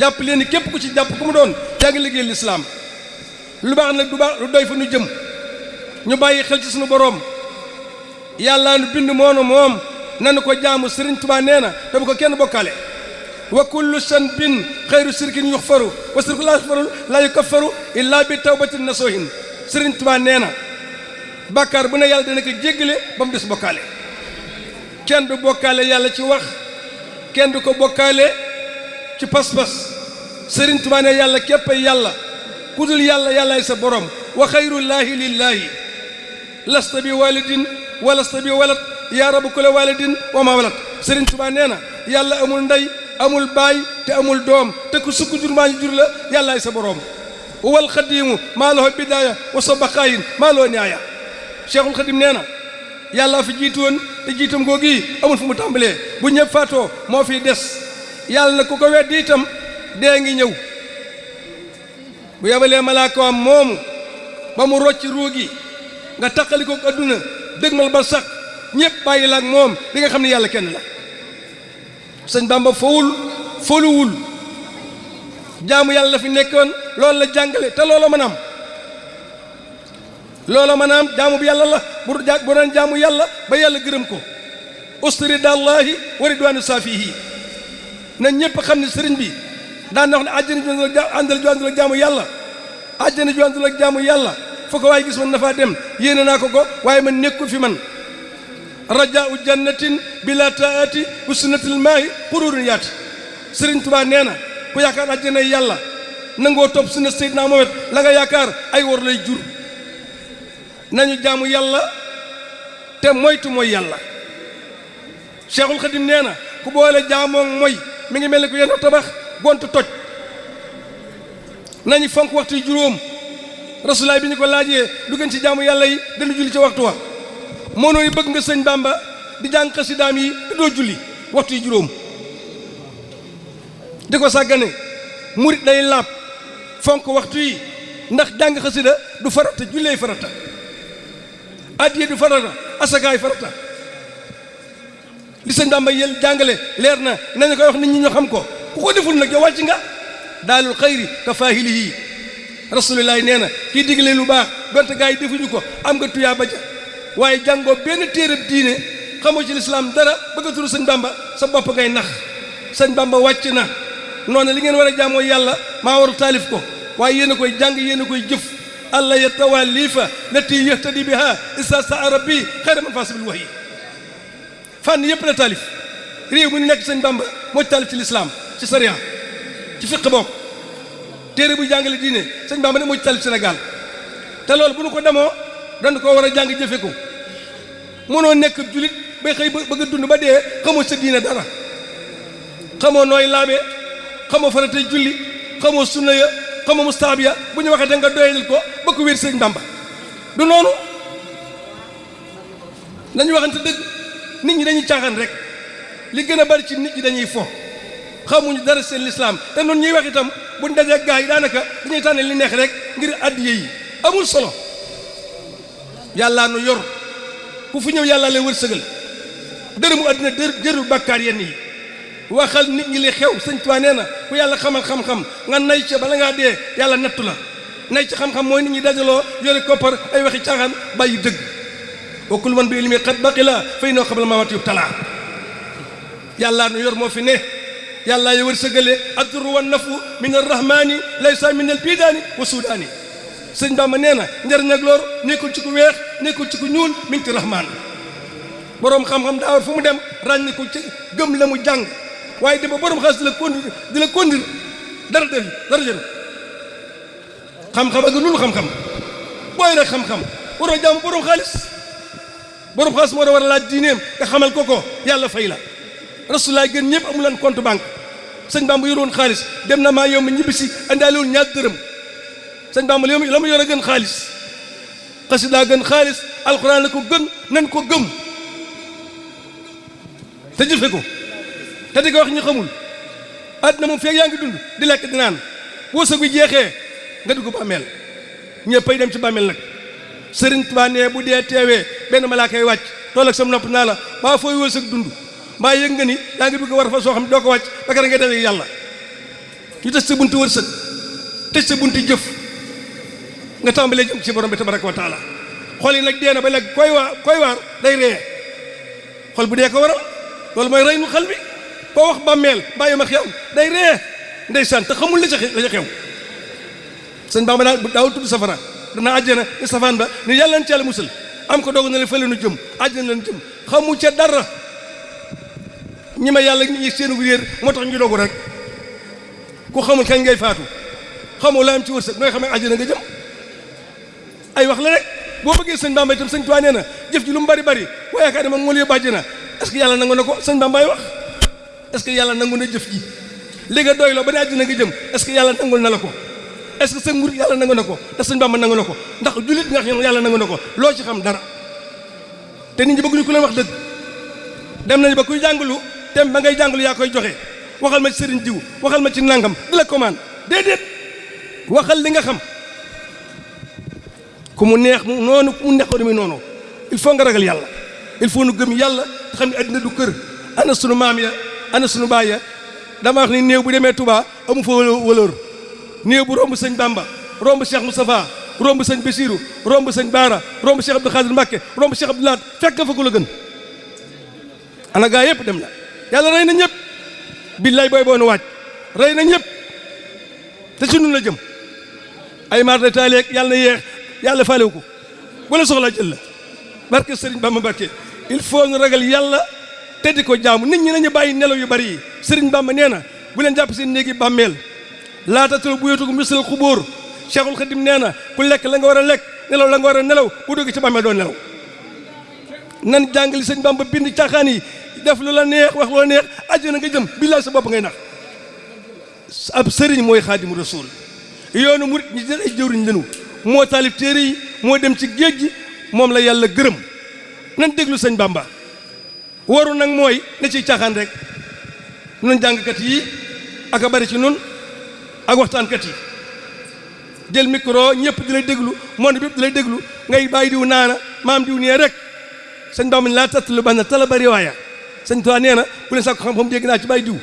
jàpp leen ni képp ku ci jàpp ku mu doon yaa ngi liggéey lislaam lu baax nag du baax lu doy fa nu jëm ñu bàyyi xel ci suñu boroom yàllaa nu bind moonu moom nanu ko jaamu sëriñ Tuubaa nee na te bu ko kenn bokkale wa kullu sanbin xayru sirkin yuxfaru wa sirku laa yuxfaru laa yukaffaru illaa bi tawbatin nasuhin sëriñ Tuubaa nee na bàkkaar bu ne yàlla dana ko jéggale ba mu des bokkaale kenn du bokkaale yàlla ci wax kenn du ko bokkaale ci pas-pas sëriñ Tuubaa ne yàlla képp ay yàlla ku dul yàlla yàllaay sa borom wa xayrullaahi lillaahi lasta bi walidin wa lasta bi walad yaa rabu kula walidin wa ma walad sëriñ Tuubaa nee na yàlla amul ndey amul baay te amul doom te ku sukk jur maa ñu jur la yàllaay sa borom wal xadiimu maa lahu bidaaya wa sa baqaayin maa loo niaaya cheikhul xadim nee na yàlla fi jiitu woon te jiitam googu yi amul fu mu tàmbalee bu ñëpp faatoo moo fiy des yàlla na ku ko weddi itam dee ngi ñëw bu yebalee malaakaam moomu ba mu rocc ruugi nga taqali ko adduna dëgmal ba sax ñëpp bàyyi la ak moom di nga xam ne yàlla kenn la sëñ Bamba fowul foluwul jaamu yàlla fi nekkoon loolu la jàngale te loola mën am loola maanaam jaamu bi yàlla la bu bu doon jaamu yàlla ba yàlla gërëm ko usturi dallahi wa ridwaanu saafihi na ñëpp xam ne sëriñ bi daan na wax ne àjjana ju àndal ju àndul ak jaamu yàlla àjjana ju àndul ak jaamu yàlla foo ko waaye gis man na faa dem yéene naa ko ko waaye man nekkul fi man rajaau jannatin bila taati wa sunnatil maahi qururun yaati Sëriñ Tuubaa nee na ku yaakaar àjjana yàlla nangoo topp sunna Seydina Muhammad la nga yaakaar ay wor lay jur nañu jaamu yàlla te moytu mooy yàlla Cheikhul Khadim nee na ku boole jaamoo mooy mi ngi mel ni ku yenn tabax gontu toj nañu fonk waxtu yi juróom rasulaay bi ñu ko laajee lu gën ci jaamu yàlla yi dana julli ci waxtu wa moo noonu bëgg nga sëñ Bàmba di jàng xasidaam yi te doo julli waxtu yi juróom di ko sàggane murit day laab fonk waxtu yi ndax jàng xasida du farata jullee farata addiye du farata asakaay farata li sëñ Bamba yel jàngale leer na nañu koy wax nit ñi ñu xam ko ku ko deful nag yow wàcc nga daalul xayri ka faahilihi rasulillahi nee na kii digle lu baax donte gaa yi defuñu ko am nga tuyaa ba ja waaye jàngoo benn téereb diine xamoo ci lislaam dara bëgg a turu sëñ Bamba sa bopp ngay nax sëñ Bamba wàcc na noonu li ngeen war a jaamoo yàlla maa waru taalif ko waaye yéen a koy jàng yéen a koy jëf allah yatawallifa lati yahtadi biha isa saa rabbi xayra man faasibil wahyi fànn yëpp la taalif réew mu nekk sëñ Bamba moo ci taalif ci lislaam ci sariya ci fiq bokk téere bu jàngale diine sëñ Bamba ne moo ci taalif Sénégal te loolu bu nu ko demoo dañ ko war a jàng jëfe ko mënoo nekk julit ba xëy bëgg a dund ba dee xamoo sa diine dara xamoo nooy laabe xamoo faratay julli xamoo sunna ya xamoo mustaab ya bu ñu waxee da nga doyalil ko ba ko wér sëñ Bamba du noonu nañu waxante dëgg nit ñi dañuy caaxaan rek li gën a bari ci nit ñi dañuy fo xamuñu dara seen lislaam te noonu ñuy wax itam buñ dajee gaa yi daanaka dañuy tànne li neex rek ngir addiye yi amul solo yàllaa nu yor ku fu ñëw yàlla lay wërsëgal dërëmu àddina dër jëru bàkkaar yenn yi waxal nit ñi li xew sëñ Tuubaa nee na ku yàlla xamal xam-xam nga nay ca bala ngaa dee yàlla nattu la nay ci xam-xam mooy nit ñi dajaloo yore koppar ay waxi caaxaan bàyyi dëgg wa kullu man bi ilmi qad baqila fa innahu qabla mamaati yubtala yàllaa nu yor moo fi ne yàllaa yo wërsëgale adduru wa nafu min arrahmani laysa min albidaani wa sudaani sëñ Bamba nee na njariñ ak lor nekkul ci ku weex nekkul ci ku ñuul min ci rahmaan boroom xam-xam daa war fu mu dem ràññi ko ci gëm la mu jàng waaye di ba boroom xas di la conduire di la conduire dara def dara jël xam-xam ak loolu xam-xam booy rek xam-xam waroo jàmm boroom xaalis boroom xaalis moo da war a laaj diineem nga xamal ko ko yàlla fay la rasulaay gën ñëpp amu leen compte banque sëñ Bamba yoroon xaalis dem na maa yow ma ñibbi si andaalewul ñaar dërëm sëñ Bamba la mu yor a gën xaalis xasida gën xaalis alxuraan la ko gën nan ko gëm te jëfe ko te di ko wax ñu xamul àddina moom feeg yaa ngi dund di lekk di naan wërsëg bi jeexee nga dugg bàmmeel ñëppay dem ci bàmmeel nag sëriñ Tuubaa nee bu dee teewee benn malaaka yi wàcc tool ak sam nopp naa la baa fooy wërsëg dund mbaa yëg nga ni yaa ngi bëgg war fa soo xam doo ko wàcc ba kër nga dawee yàlla ñu tëj sa buntu wërsëg tëj sa buntu jëf nga tàmbalee jëm ci borom bi tabaraka wa taala xol yi nag dee na ba nag koy waar koy waar day ree xol bu dee ko waral loolu mooy rey nu xel bi koo wax bàmmeel bàyyi ma xew day ree ndeysaan te xamul la ca la ca xew sëñ Bamba daal daawul tudd safara dana àjjana ni safaan ba ni yàlla na ci yàlla musal am ko doog na le fële nu jëm àjjana la nu jëm xamu ca dara ñi ma yàlla ñi seenu réer moo tax ñu dogu rek ku xamul kañ ngay faatu xamoo la am ci wërsëg nooy xamee àjjana nga jëm ay wax la rek boo bëggee sëñ Bamba itam sëñ Tuubaa nee na jëf ji lu mu bari bari waaye yaakaar ne moom moo la yóbbu àjjana est-ce que yàlla nangu na ko sëñ Bambaay wax est-ce que yàlla nangu na jëf ji li nga doy loo ba ne àjjana nga jëm est-ce que yàlla nangul na la ko est-ce que sa nguur yàlla nangu na ko ndax sëñ Bamba nangu na ko ndax jullit nga xam yàlla nangu na ko loo ci xam dara te nit ñi bëgguñu ku leen wax dëgg dem nañu ba kuy jàngalu tem ba ngay jàngalu yaa koy joxe waxal ma ci sëriñ diw waxal ma ci nangam di la commande déedéet waxal li nga xam ku mu neex mu noonu ku mu neex ko demee noonu il faut nga ragal yàlla il faut nu gëm yàlla te xam ne addina du kër ana sunu maam ya ana sunu baay ya dama wax ni néew bu demee Touba amu fa wëlóor néew bu romb sëñ Bamba romb Cheikh Moustapha romb sëñ Bassirou romb sëñ Baara romb Cheikh Abdou Khadir Mbacke romb Cheikh Abdou Lahat fekk fa ku la gën ana gaa yëpp dem na yàlla rey na ñëpp billaay booy boonu waaj rey na ñëpp te ci nun la jëm ay maar de taaleeg yàlla na yeex yàlla faalewu ko bu la soxlaa jël la barke Serigne Bamba Mbacke il faut ñu ragal yàlla te di ko jaamu nit ñi nañu bàyyi nelaw yu bari yi Serigne Bamba nee na bu leen jàpp seen néegi bàmmeel laa tattalu buyuutakum misal xubóor Cheikhul Khadim nee na ku lekk la nga war a lekk nelaw la nga war a nelaw bu dugg ci bàmmeel doo nelaw nan jàngali sëñ Bamba bind caaxaan yi def lu la neex wax lu la neex àjjana nga jëm billaay sa bopp ngay nax ab sëriñ mooy xaadimu rasul yoonu murit ñi jël ay jëwriñ lenu moo taalif téere yi moo dem ci géej gi moom la yàlla gërëm nan déglu sëñ Bamba waru nag mooy ne ciy caaxaan rek nun jàngkat yi ak a bari ci nun ak waxtaankat yi jël micro ñëpp di lay déglu monde bi di lay déglu ngay bàyyi diw naana maam diw nee rek sëñ Bamba laa tattalu banna tala bari waaya sëñ Tuubaa nee na bu leen sàkku xam-xam dégg naa ci bàyyi diw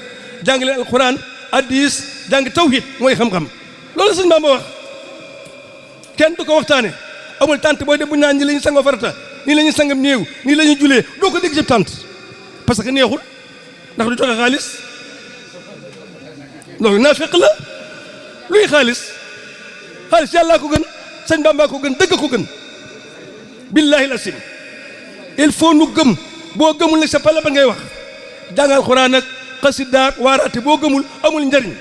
jàng leen alxuraan hadiis jàng tawhid mooy xam-xam loolu sëñ Bamba wax kenn du ko waxtaane amul tànt booy dem bu ñaan ñi la ñu sangoo farata nii la ñuy sangam néew nii la ñuy julee doo ko dégg ci tànt parce que neexul ndax du joxe xaalis loolu naa fekk la luy xaalis xaalis yàllaa ko gën sëñ Bàmbaa ko gën dëgg ko gën billaahi la sim il faut nu gëm boo gëmul ne sa pala ba ngay wax jàngal xuraan ak xasidaak waaraate boo gëmul amul njariñ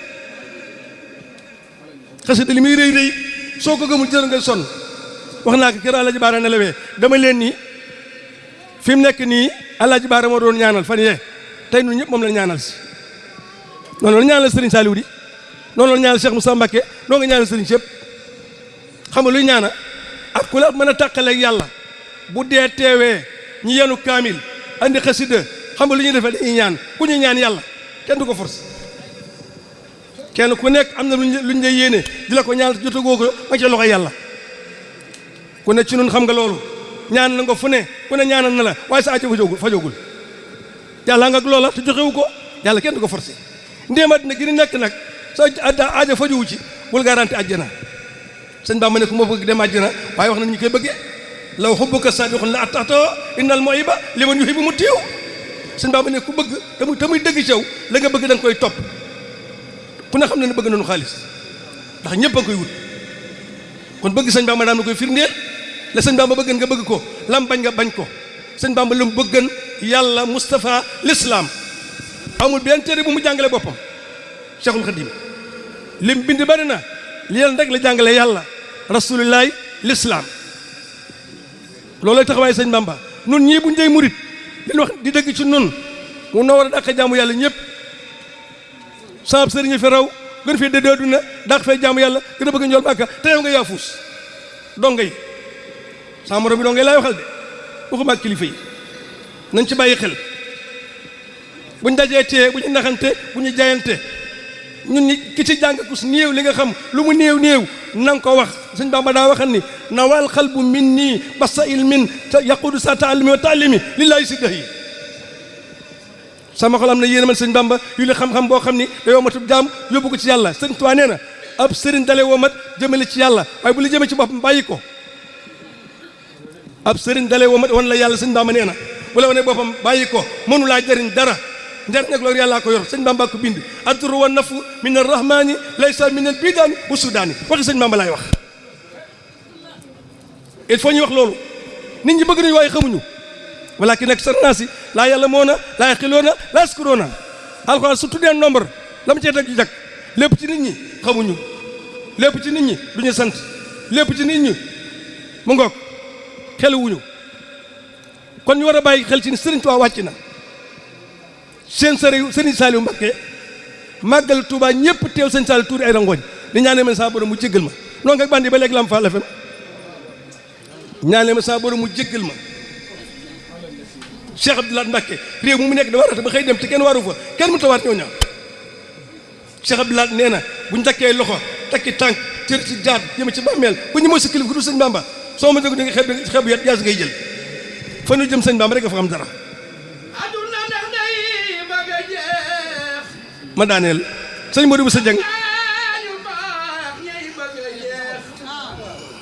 xasida li muy rëy rëy soo ko gëmul jërë nga sonn wax naa ko kër Alaaji Baara nelawee dama leen ni fi mu nekk nii Alaaji Baara moo doon ñaanal fan yee tey ñun ñëpp moom la ñaanal si noonu la ñaanal Serigne Saliou di noonu la ñaanal Cheikh Moussa Mbacké noo nga ñaanal Serigne Cheikh xam nga luy ñaana ak ku la mën a tàqaleeg yàlla bu dee teewee ñu yenu kaamil andi xasida xam nga lu ñuy defee dañuy ñaan ku ñu ñaan yàlla kenn du ko force kenn ku nekk am na luñ luñ lay yéene di la ko ñaan jotagoo ko ma ci loxo yàlla ku ne ci nun xam nga loolu ñaan na nga fu ne ku ne ñaanal na la waaye sa aajo fajogul fajogul yàlla nga ak loola te joxewu ko yàlla kenn du ko forcé ndéem àddina gi ni nekk nag sa aajo fajowu ci bul garanti àjjana sëñ Bamba ne ku ma bëgg dem àjjana waaye wax na ñu koy bëggee law xubbuka saadiqun la ataxtoo innal muhiba liman yuhibu mu tiiw sëñ Bamba ne ku bëgg te muy te muy dëgg ci yow la nga bëgg da koy topp ku ne xam ne ne bëgg nañu xaalis ndax ñëpp a koy wut kon bëgg sëñ Bamba daan na koy firndeel la sëñ Bamba bëggan nga bëgg ko lam bañ nga bañ ko sëñ Bamba lu mu bëggan yàlla Moustapha l'islam amul benn téere bu mu jàngale boppam Cheikhul Khadim lim bind bari na li leen rek la jàngale yàlla rasulillahi l'islam loolay taxawaay sëñ Bamba nun ñii buñ dee murit leen wax di dëgg ci nun mu noo war a dàq jaamu yàlla ñëpp saab sëriñ fi raw gën fee dédoo duna dàq fee jaamu yàlla gën a bëgg njool màkka te yow nga yaa fuus donga yi sama morom bi donga yi laay waxal de waxuma ak kilifa yi nañ ci bàyyi xel bu ñu dajee tee bu ñu naxante bu ñu jayante ñun ñi ki ci jàng kus néew li nga xam lu mu néew néew na nga ko wax sëñ Bamba daa waxan ni nawal xalbu min nii ba sa ilmin te yaqudu sa taalimi wa taalimi lillaahi si dëx yi sama xol am na yéen man sëñ Bamba yu li xam-xam boo xam ni da yow matub jaam yóbbu ko ci yàlla sëñ Tuubaa nee na ab sëriñ dale woo mat jëmale ci yàlla waaye bu la jëmee ci boppam bàyyi ko ab sëriñ dalay womat wan la yàlla sëñ Bamba nee na bu la wane boppam bàyyi ko mënu laa jëriñ dara njëriñ ak loolu yàllaa ko yor sëñ Bamba ko bind adduru wa nafu min arrahmani laysa min al bidaani wa sudaani waxi sëñ Bamba laay wax il faut ñu wax loolu nit ñi bëgg nañu waaye xamuñu walakin nag sar naa si laa yàlla moo na laa xiloo na laa skuroo na alxuraan su tuddee nombre la mu cee teg ju jag lépp ci nit ñi xamuñu lépp ci nit ñi duñu sant lépp ci nit ñi mu ngoog xeluwuñu kon ñu war a bàyyi xel ci ni sëriñ Tuubaa wàcc na seen sëriñ sëriñ Saliou Mbacké màggal Tuubaa ñëpp teew sëriñ Saliou tuuri ay rangooñ di ñaanee man saa borom mu jéggal ma noonu nga bandi ba léegi lam fa la fem ñaanee ma saa borom mu jéggal ma Cheikh Abdoulaye Mbacké réew mu mu nekk da war a ba xëy dem te kenn waru fa kenn mu tawaat ñoo ñaaw Cheikh Abdoulaye nee na bu ñu takkee loxo takki tànk cër ci jaar jëme ci bàmmeel bu ñu mooy sa kilifa ku dul sëñ Bamba soo ma dégg da nga xeeb xeebu yat yaa si ngay jël fa ñu jëm sëñ Bamba rek nga fa xam dara ma daaneel sëñ Modou Bousso Dieng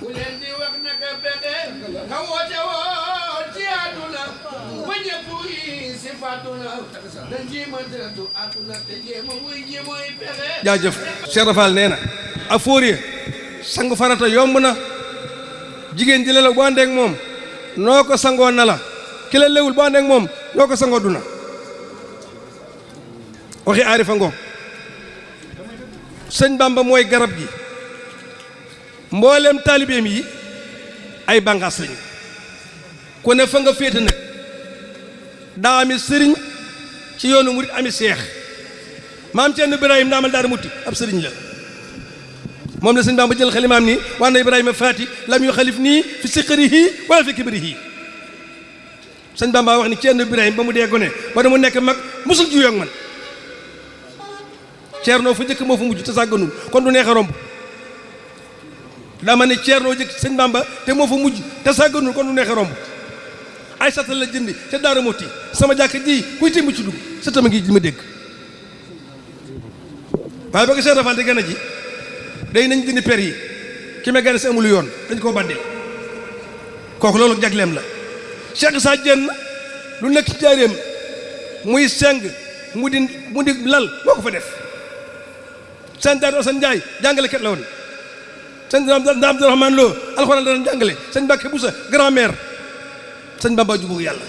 ku leen di wax naka pexe ka woote woon ci àdduna ba ñëpp yi si fàdduna dañ ci mëntatu àdduna te jéem a wuy ji mooy pexe jaajëf Cheikh Rafal nee na ak fóoree sangu farata yomb na jigéen ji la bu àndeek moom noo ko sangoo na la ki la lewul bu àndeek moom noo ko sangoo duna waxi aarifa ngoog sëñ Bamba mooy garab gi mbooleem taalibeem yi ay bànqaas lañu ku ne fa nga féete nag daa ami sëriñ ci yoonu murit ami seex maam Cerno Ibrahima daamal daara mutti ab sëriñ la moom la sëñ Bamba jël xalimaam ni waan na Ibrahima faati lam yu xalif nii fi siqarihi wala fi kibrihi sëñ Bamba wax ni Ceerno Birahim ba mu dee gone ba dama nekk mag mosul juyoo ak man Ceerno fa jëkk moo fa mujj te sàgganul kon du neex a romb dama ne Ceerno jëkk sëñ Bamba te moo fa mujj te sàgganul kon du neex a romb ay sata la jëndi te Daaru Muxti sama jàkk ji kuy timb ci dugg sa tama ngi ma dégg waaye ba ko Cheikh Rafal di gën a ji day nañ dindi per yi ki ma gën si amul yoon dañ koo bandi kooku loolu jagleem la Cheikh Issa Diène lu nekk ci jaareem muy seng mu di mu di lal moo ko fa def seen daal Assane Ndiaye jàngalekat la woon sëñ Abdou Abdourahmane Lo alxuraan la doon jàngale sëñ Mbàkke Busa grand-mère sëñ Bamba jubóog yàlla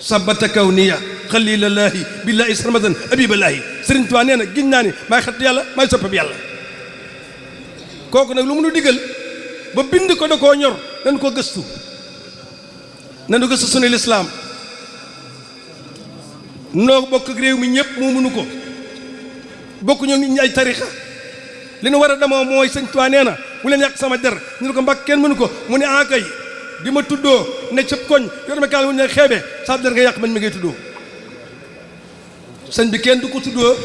sabata kaw niya xalilallaahi billaahi sarmadan abiballaahi sëriñ Tuubaa nee na giñ naa ni maay xarit yàlla maay soppab yàlla kooku nag lu mu nu digal ba bind ko da koo ñor nañ ko gëstu nanu gëstu sunu lislaam noo bokk réew mi ñëpp moo mënu ko bokku ñoom nit ñi ay tarixa li nu war a demoo mooy sëñ Tuubaa nee na bu leen yàq sama der ñu ne ko mbàkk kenn mënu ko mu ne ah kay di ma tuddoo ne cëb koñ yor ma kaal wu ñu xeebe sa der nga yàq man mi ngay tuddoo sëñ bi kenn du ko tuddoo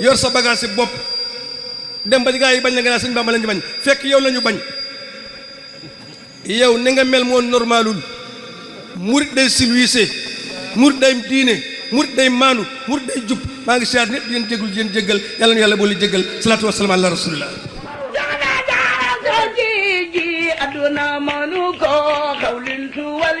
yor sa bagage si bopp dem ba gaa yi bañ la nga naa sëñ Bamba la ñu bañ fekk yow la ñu bañ yow ni nga mel moo normalul murit day silwiise murit day diine murit day maanu murit day jub maa ngi siyaar ñëpp di leen jégul di leen jéggal yàlla na yàlla boole jéggal salaatu wasalaam ala rasulillah aduna manu ko xawlintu wal